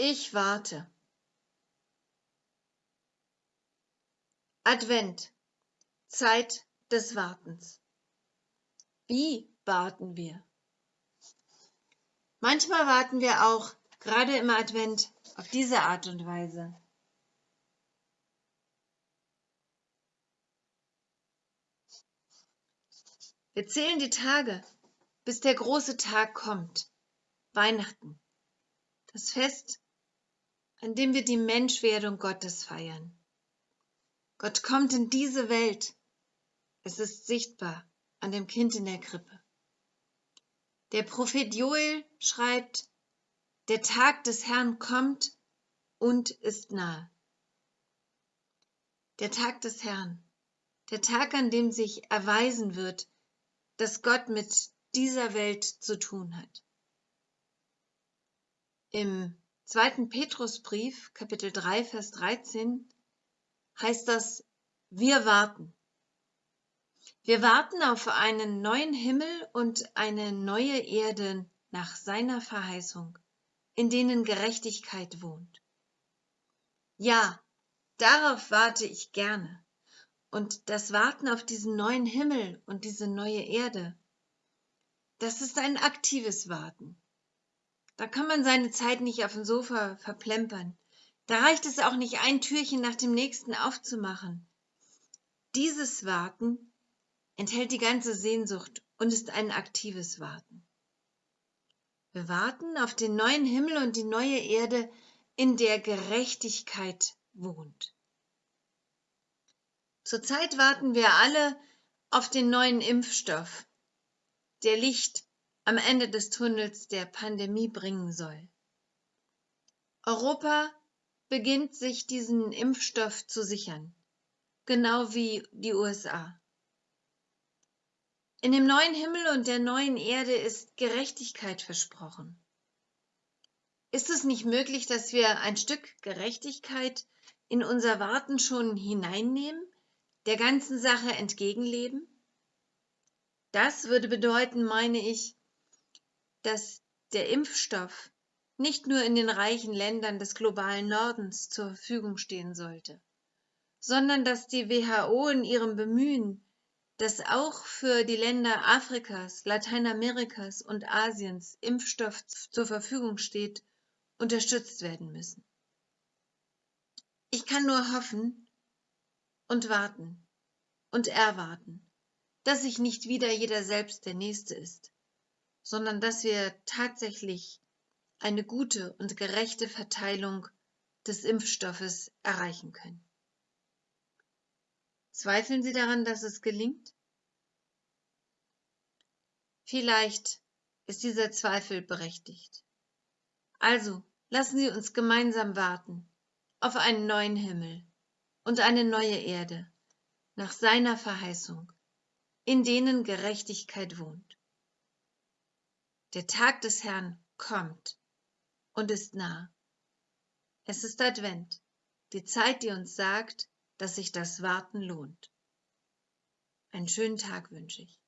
Ich warte. Advent, Zeit des Wartens. Wie warten wir? Manchmal warten wir auch, gerade im Advent, auf diese Art und Weise. Wir zählen die Tage, bis der große Tag kommt, Weihnachten, das Fest, an dem wir die Menschwerdung Gottes feiern. Gott kommt in diese Welt. Es ist sichtbar an dem Kind in der Krippe. Der Prophet Joel schreibt, der Tag des Herrn kommt und ist nahe. Der Tag des Herrn, der Tag, an dem sich erweisen wird, dass Gott mit dieser Welt zu tun hat. Im zweiten Petrusbrief, Kapitel 3, Vers 13, heißt das, wir warten. Wir warten auf einen neuen Himmel und eine neue Erde nach seiner Verheißung, in denen Gerechtigkeit wohnt. Ja, darauf warte ich gerne. Und das Warten auf diesen neuen Himmel und diese neue Erde, das ist ein aktives Warten. Da kann man seine Zeit nicht auf dem Sofa verplempern. Da reicht es auch nicht, ein Türchen nach dem nächsten aufzumachen. Dieses Warten enthält die ganze Sehnsucht und ist ein aktives Warten. Wir warten auf den neuen Himmel und die neue Erde, in der Gerechtigkeit wohnt. Zurzeit warten wir alle auf den neuen Impfstoff, der Licht am Ende des Tunnels der Pandemie bringen soll. Europa beginnt sich diesen Impfstoff zu sichern, genau wie die USA. In dem neuen Himmel und der neuen Erde ist Gerechtigkeit versprochen. Ist es nicht möglich, dass wir ein Stück Gerechtigkeit in unser Warten schon hineinnehmen, der ganzen Sache entgegenleben? Das würde bedeuten, meine ich, dass der Impfstoff nicht nur in den reichen Ländern des globalen Nordens zur Verfügung stehen sollte, sondern dass die WHO in ihrem Bemühen, dass auch für die Länder Afrikas, Lateinamerikas und Asiens Impfstoff zur Verfügung steht, unterstützt werden müssen. Ich kann nur hoffen, und warten und erwarten, dass sich nicht wieder jeder selbst der Nächste ist, sondern dass wir tatsächlich eine gute und gerechte Verteilung des Impfstoffes erreichen können. Zweifeln Sie daran, dass es gelingt? Vielleicht ist dieser Zweifel berechtigt. Also lassen Sie uns gemeinsam warten auf einen neuen Himmel und eine neue Erde nach seiner Verheißung, in denen Gerechtigkeit wohnt. Der Tag des Herrn kommt und ist nah. Es ist Advent, die Zeit, die uns sagt, dass sich das Warten lohnt. Einen schönen Tag wünsche ich.